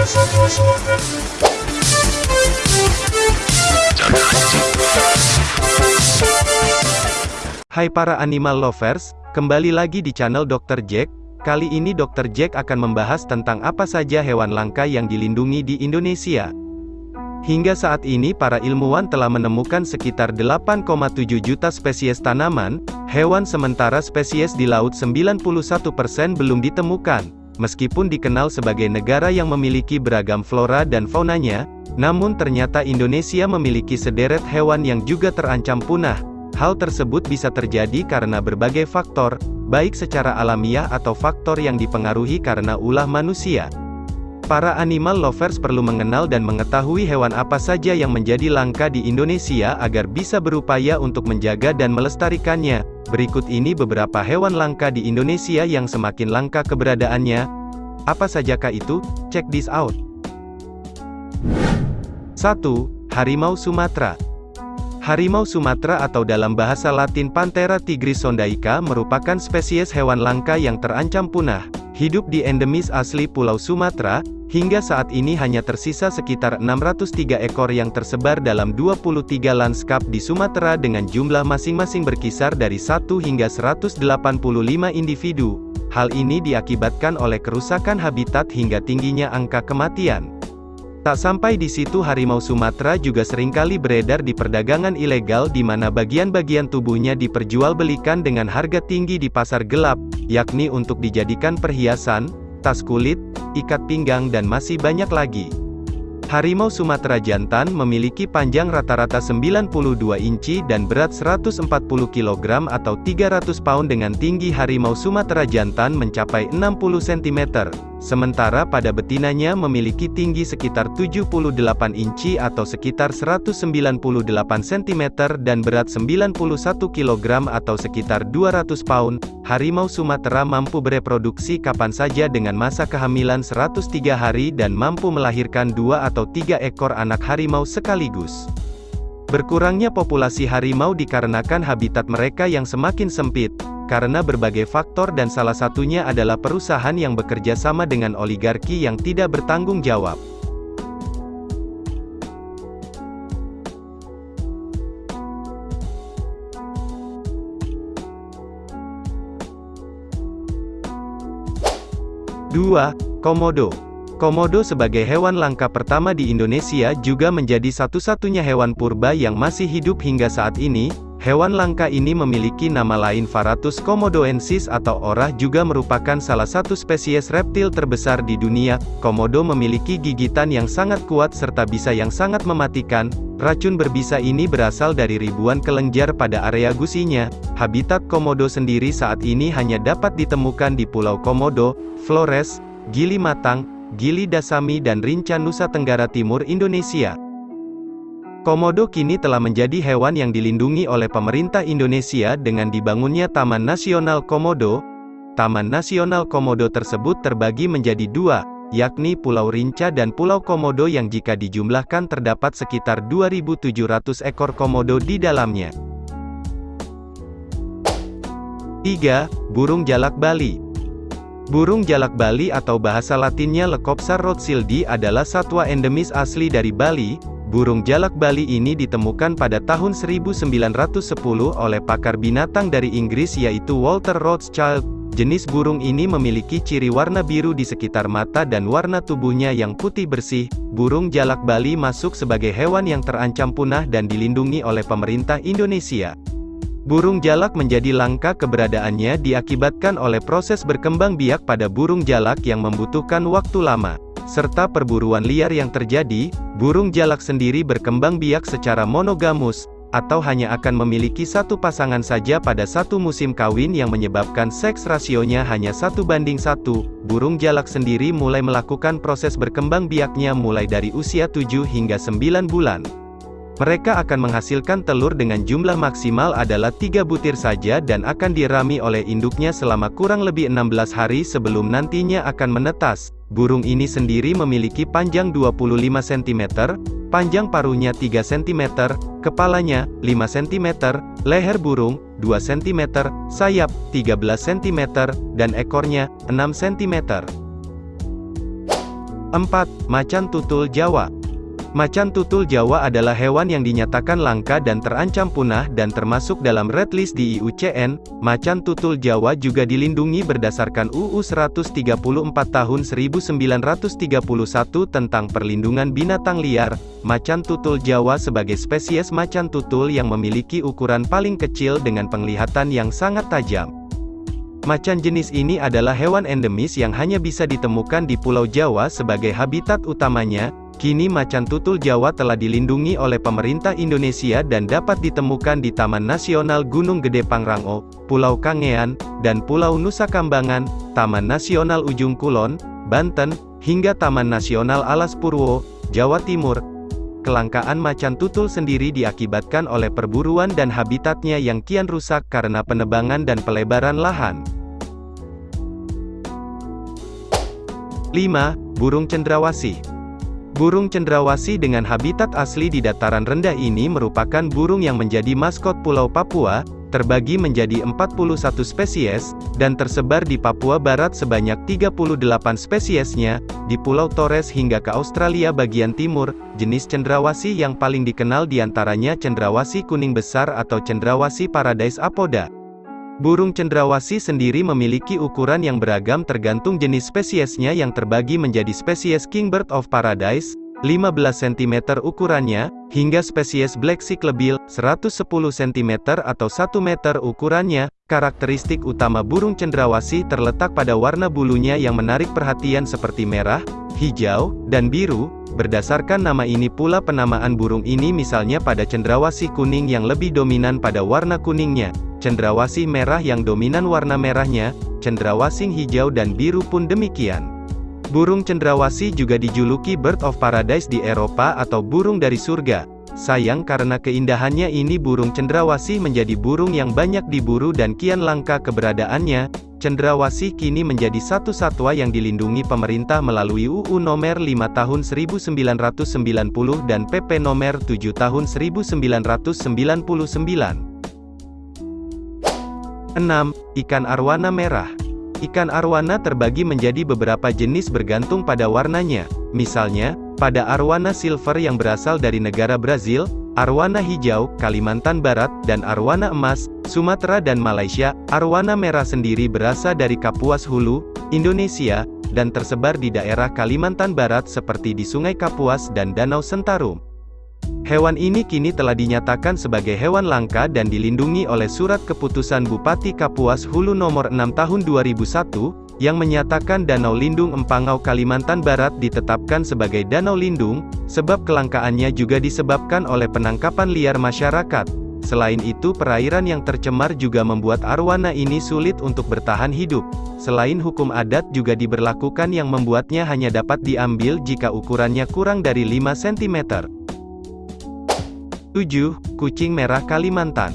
Hai para animal lovers, kembali lagi di channel Dr. Jack. Kali ini Dr. Jack akan membahas tentang apa saja hewan langka yang dilindungi di Indonesia. Hingga saat ini para ilmuwan telah menemukan sekitar 8,7 juta spesies tanaman, hewan sementara spesies di laut 91% belum ditemukan. Meskipun dikenal sebagai negara yang memiliki beragam flora dan faunanya, namun ternyata Indonesia memiliki sederet hewan yang juga terancam punah, Hal tersebut bisa terjadi karena berbagai faktor, baik secara alamiah atau faktor yang dipengaruhi karena ulah manusia. Para animal lovers perlu mengenal dan mengetahui hewan apa saja yang menjadi langka di Indonesia agar bisa berupaya untuk menjaga dan melestarikannya. Berikut ini beberapa hewan langka di Indonesia yang semakin langka keberadaannya. Apa sajakah itu? Check this out. 1. Harimau Sumatera Harimau Sumatera atau dalam bahasa latin Panthera tigris sondaica merupakan spesies hewan langka yang terancam punah. Hidup di endemis asli Pulau Sumatera, hingga saat ini hanya tersisa sekitar 603 ekor yang tersebar dalam 23 lanskap di Sumatera dengan jumlah masing-masing berkisar dari 1 hingga 185 individu. Hal ini diakibatkan oleh kerusakan habitat hingga tingginya angka kematian. Tak sampai di situ harimau Sumatera juga sering kali beredar di perdagangan ilegal di mana bagian-bagian tubuhnya diperjualbelikan dengan harga tinggi di pasar gelap, yakni untuk dijadikan perhiasan, tas kulit, ikat pinggang dan masih banyak lagi. Harimau Sumatera jantan memiliki panjang rata-rata 92 inci dan berat 140 kg atau 300 pound dengan tinggi harimau Sumatera jantan mencapai 60 cm, sementara pada betinanya memiliki tinggi sekitar 78 inci atau sekitar 198 cm dan berat 91 kg atau sekitar 200 pound. Harimau Sumatera mampu bereproduksi kapan saja dengan masa kehamilan 103 hari dan mampu melahirkan dua atau tiga ekor anak harimau sekaligus. Berkurangnya populasi harimau dikarenakan habitat mereka yang semakin sempit, karena berbagai faktor dan salah satunya adalah perusahaan yang bekerja sama dengan oligarki yang tidak bertanggung jawab. 2. Komodo Komodo sebagai hewan langka pertama di Indonesia juga menjadi satu-satunya hewan purba yang masih hidup hingga saat ini, Hewan langka ini memiliki nama lain Varatus komodoensis atau orah juga merupakan salah satu spesies reptil terbesar di dunia. Komodo memiliki gigitan yang sangat kuat serta bisa yang sangat mematikan. Racun berbisa ini berasal dari ribuan kelenjar pada area gusinya. Habitat komodo sendiri saat ini hanya dapat ditemukan di Pulau Komodo, Flores, Gili Matang, Gili Dasami dan Rinca Nusa Tenggara Timur Indonesia. Komodo kini telah menjadi hewan yang dilindungi oleh pemerintah Indonesia dengan dibangunnya Taman Nasional Komodo. Taman Nasional Komodo tersebut terbagi menjadi dua, yakni Pulau Rinca dan Pulau Komodo yang jika dijumlahkan terdapat sekitar 2.700 ekor komodo di dalamnya. 3. Burung Jalak Bali Burung jalak Bali atau bahasa latinnya Lecopsa rothschildi adalah satwa endemis asli dari Bali, Burung jalak Bali ini ditemukan pada tahun 1910 oleh pakar binatang dari Inggris yaitu Walter Rothschild. Jenis burung ini memiliki ciri warna biru di sekitar mata dan warna tubuhnya yang putih bersih. Burung jalak Bali masuk sebagai hewan yang terancam punah dan dilindungi oleh pemerintah Indonesia. Burung jalak menjadi langka keberadaannya diakibatkan oleh proses berkembang biak pada burung jalak yang membutuhkan waktu lama serta perburuan liar yang terjadi, burung jalak sendiri berkembang biak secara monogamus, atau hanya akan memiliki satu pasangan saja pada satu musim kawin yang menyebabkan seks rasionya hanya satu banding satu. Burung jalak sendiri mulai melakukan proses berkembang biaknya mulai dari usia 7 hingga 9 bulan. Mereka akan menghasilkan telur dengan jumlah maksimal adalah 3 butir saja dan akan dirami oleh induknya selama kurang lebih 16 hari sebelum nantinya akan menetas. Burung ini sendiri memiliki panjang 25 cm, panjang paruhnya 3 cm, kepalanya 5 cm, leher burung 2 cm, sayap 13 cm, dan ekornya 6 cm. 4. Macan tutul Jawa Macan tutul Jawa adalah hewan yang dinyatakan langka dan terancam punah dan termasuk dalam red list di IUCN. Macan tutul Jawa juga dilindungi berdasarkan UU 134 tahun 1931 tentang perlindungan binatang liar. Macan tutul Jawa sebagai spesies macan tutul yang memiliki ukuran paling kecil dengan penglihatan yang sangat tajam. Macan jenis ini adalah hewan endemis yang hanya bisa ditemukan di Pulau Jawa sebagai habitat utamanya, Kini macan tutul Jawa telah dilindungi oleh pemerintah Indonesia dan dapat ditemukan di Taman Nasional Gunung Gede Pangrango, Pulau Kangean, dan Pulau Nusa Kambangan, Taman Nasional Ujung Kulon, Banten, hingga Taman Nasional Alas Purwo, Jawa Timur. Kelangkaan macan tutul sendiri diakibatkan oleh perburuan dan habitatnya yang kian rusak karena penebangan dan pelebaran lahan. 5. Burung cendrawasih Burung cendrawasih dengan habitat asli di dataran rendah ini merupakan burung yang menjadi maskot Pulau Papua, terbagi menjadi 41 spesies, dan tersebar di Papua Barat sebanyak 38 spesiesnya, di Pulau Torres hingga ke Australia bagian timur, jenis cendrawasih yang paling dikenal di antaranya cendrawasih kuning besar atau cendrawasih paradise apoda. Burung cendrawasih sendiri memiliki ukuran yang beragam tergantung jenis spesiesnya yang terbagi menjadi spesies Kingbird of Paradise, 15 cm ukurannya, hingga spesies Black Cyclebill, 110 cm atau 1 meter ukurannya. Karakteristik utama burung cendrawasih terletak pada warna bulunya yang menarik perhatian seperti merah, hijau, dan biru. Berdasarkan nama ini pula penamaan burung ini misalnya pada cendrawasih kuning yang lebih dominan pada warna kuningnya, cendrawasih merah yang dominan warna merahnya, cendrawasih hijau dan biru pun demikian. Burung cendrawasih juga dijuluki Bird of Paradise di Eropa atau burung dari surga. Sayang karena keindahannya ini burung cendrawasih menjadi burung yang banyak diburu dan kian langka keberadaannya. Cendrawasih kini menjadi satu satwa yang dilindungi pemerintah melalui UU Nomor 5 Tahun 1990 dan PP Nomor 7 Tahun 1999. 6. Ikan arwana merah Ikan arwana terbagi menjadi beberapa jenis bergantung pada warnanya. Misalnya, pada arwana silver yang berasal dari negara Brazil, arwana hijau, Kalimantan Barat, dan arwana emas, Sumatera dan Malaysia. Arwana merah sendiri berasal dari Kapuas Hulu, Indonesia, dan tersebar di daerah Kalimantan Barat seperti di Sungai Kapuas dan Danau Sentarum. Hewan ini kini telah dinyatakan sebagai hewan langka dan dilindungi oleh Surat Keputusan Bupati Kapuas Hulu Nomor 6 Tahun 2001, yang menyatakan Danau Lindung Empangau Kalimantan Barat ditetapkan sebagai danau lindung, sebab kelangkaannya juga disebabkan oleh penangkapan liar masyarakat. Selain itu perairan yang tercemar juga membuat arwana ini sulit untuk bertahan hidup. Selain hukum adat juga diberlakukan yang membuatnya hanya dapat diambil jika ukurannya kurang dari 5 cm. 7. Kucing merah Kalimantan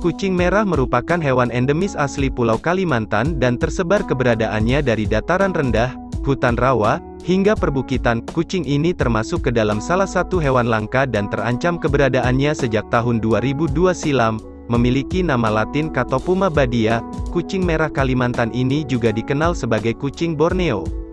Kucing merah merupakan hewan endemis asli Pulau Kalimantan dan tersebar keberadaannya dari dataran rendah, hutan rawa, hingga perbukitan. Kucing ini termasuk ke dalam salah satu hewan langka dan terancam keberadaannya sejak tahun 2002 silam, memiliki nama latin Catopuma badia. Kucing merah Kalimantan ini juga dikenal sebagai kucing Borneo.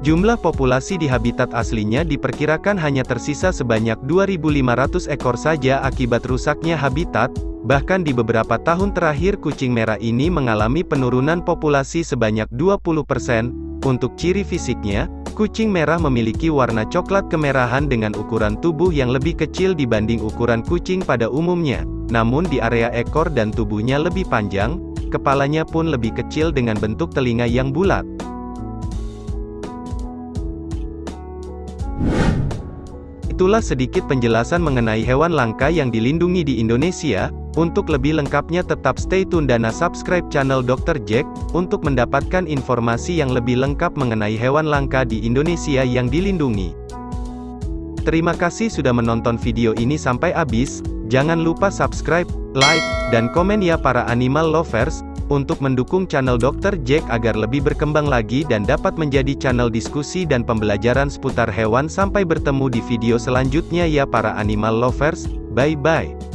Jumlah populasi di habitat aslinya diperkirakan hanya tersisa sebanyak 2.500 ekor saja akibat rusaknya habitat, bahkan di beberapa tahun terakhir kucing merah ini mengalami penurunan populasi sebanyak 20%. Untuk ciri fisiknya, kucing merah memiliki warna coklat kemerahan dengan ukuran tubuh yang lebih kecil dibanding ukuran kucing pada umumnya. Namun di area ekor dan tubuhnya lebih panjang, kepalanya pun lebih kecil dengan bentuk telinga yang bulat. Itulah sedikit penjelasan mengenai hewan langka yang dilindungi di Indonesia. Untuk lebih lengkapnya tetap stay tune dan subscribe channel Dr. Jack, untuk mendapatkan informasi yang lebih lengkap mengenai hewan langka di Indonesia yang dilindungi. Terima kasih sudah menonton video ini sampai habis, jangan lupa subscribe, like, dan komen ya para animal lovers, untuk mendukung channel Dr. Jack agar lebih berkembang lagi dan dapat menjadi channel diskusi dan pembelajaran seputar hewan sampai bertemu di video selanjutnya ya para animal lovers, bye-bye.